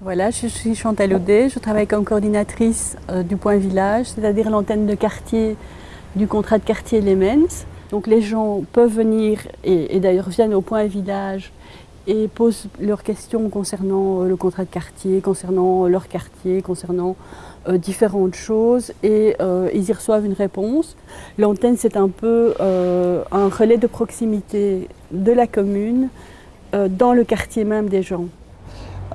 Voilà, je suis Chantal Audet, je travaille comme coordinatrice euh, du Point Village, c'est-à-dire l'antenne de quartier du contrat de quartier Lemens. Donc les gens peuvent venir et, d'ailleurs viennent au Point Village et posent leurs questions concernant euh, le contrat de quartier, concernant leur quartier, concernant euh, différentes choses et ils y reçoivent une réponse. L'antenne c'est un peu un relais de proximité de la commune dans le quartier même des gens.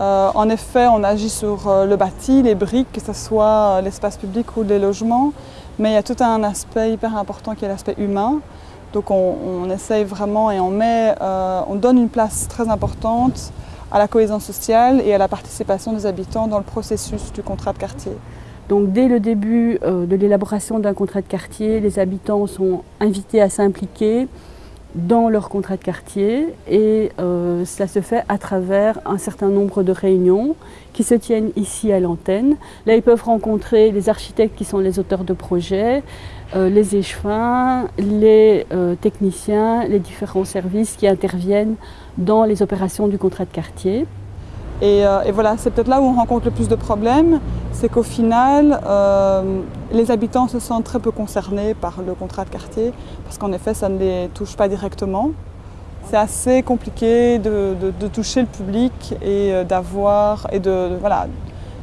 Euh, en effet, on agit sur euh, le bâti, les briques, que ce soit euh, l'espace public ou les logements, mais il y a tout un aspect hyper important qui est l'aspect humain. Donc on, essaye vraiment et on, met, on donne une place très importante à la cohésion sociale et à la participation des habitants dans le processus du contrat de quartier. Donc dès le début de l'élaboration d'un contrat de quartier, les habitants sont invités à s'impliquer, dans leur contrat de quartier et euh, ça se fait à travers un certain nombre de réunions qui se tiennent ici à l'antenne. Là, ils peuvent rencontrer les architectes qui sont les auteurs de projets, euh, les échevins, les euh, techniciens, les différents services qui interviennent dans les opérations du contrat de quartier. Et, et voilà, c'est peut-être là où on rencontre le plus de problèmes, c'est qu'au final, euh, les habitants se sentent très peu concernés par le contrat de quartier, parce qu'en effet, ça ne les touche pas directement. C'est assez compliqué de, toucher le public et euh, d'avoir et de, voilà,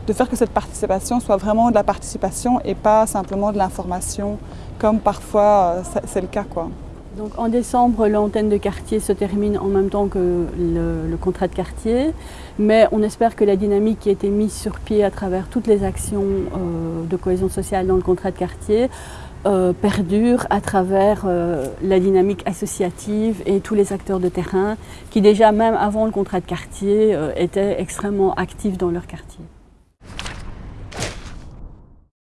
de faire que cette participation soit vraiment de la participation et pas simplement de l'information, comme parfois euh, c'est le cas. Quoi. Donc en décembre, l'antenne de quartier se termine en même temps que le, contrat de quartier, mais on espère que la dynamique qui a été mise sur pied à travers toutes les actions euh, de cohésion sociale dans le contrat de quartier euh, perdure à travers euh, la dynamique associative et tous les acteurs de terrain qui déjà même avant le contrat de quartier étaient extrêmement actifs dans leur quartier.